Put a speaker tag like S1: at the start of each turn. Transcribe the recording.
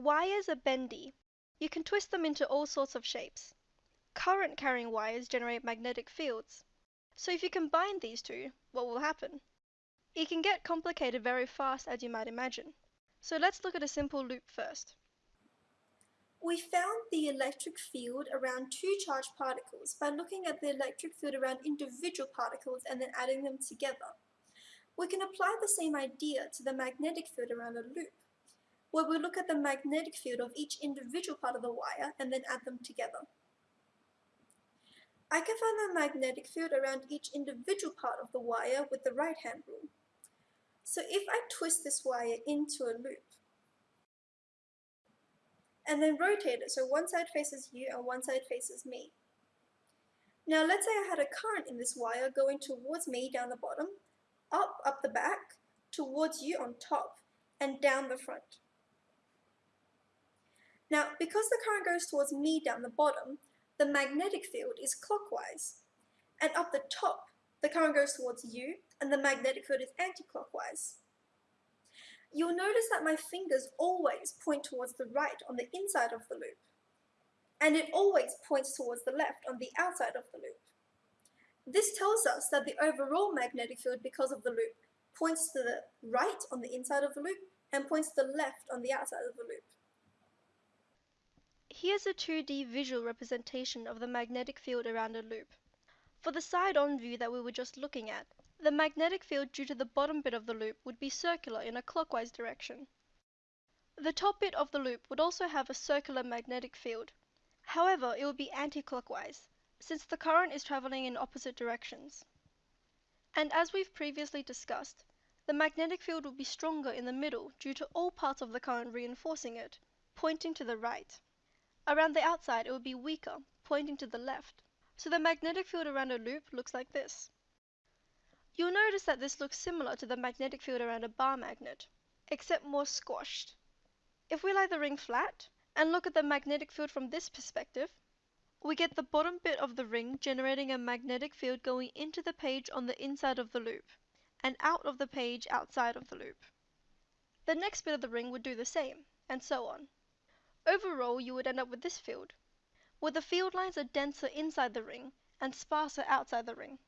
S1: Wires are bendy. You can twist them into all sorts of shapes. Current carrying wires generate magnetic fields. So if you combine these two, what will happen? It can get complicated very fast as you might imagine. So let's look at a simple loop first.
S2: We found the electric field around two charged particles by looking at the electric field around individual particles and then adding them together. We can apply the same idea to the magnetic field around a loop, where we look at the magnetic field of each individual part of the wire and then add them together. I can find the magnetic field around each individual part of the wire with the right hand rule. So if I twist this wire into a loop, and then rotate it so one side faces you and one side faces me. Now let's say I had a current in this wire going towards me down the bottom, up up the back, towards you on top, and down the front. Now because the current goes towards me down the bottom, the magnetic field is clockwise. And up the top, the current goes towards you, and the magnetic field is anti-clockwise you'll notice that my fingers always point towards the right on the inside of the loop, and it always points towards the left on the outside of the loop. This tells us that the overall magnetic field because of the loop points to the right on the inside of the loop and points to the left on the outside of the loop.
S1: Here's a 2D visual representation of the magnetic field around a loop. For the side-on view that we were just looking at, the magnetic field due to the bottom bit of the loop would be circular in a clockwise direction. The top bit of the loop would also have a circular magnetic field. However, it would be anti-clockwise, since the current is traveling in opposite directions. And as we've previously discussed, the magnetic field would be stronger in the middle due to all parts of the current reinforcing it, pointing to the right. Around the outside it would be weaker, pointing to the left. So the magnetic field around a loop looks like this. You'll notice that this looks similar to the magnetic field around a bar magnet, except more squashed. If we lie the ring flat, and look at the magnetic field from this perspective, we get the bottom bit of the ring generating a magnetic field going into the page on the inside of the loop, and out of the page outside of the loop. The next bit of the ring would do the same, and so on. Overall, you would end up with this field, where the field lines are denser inside the ring and sparser outside the ring.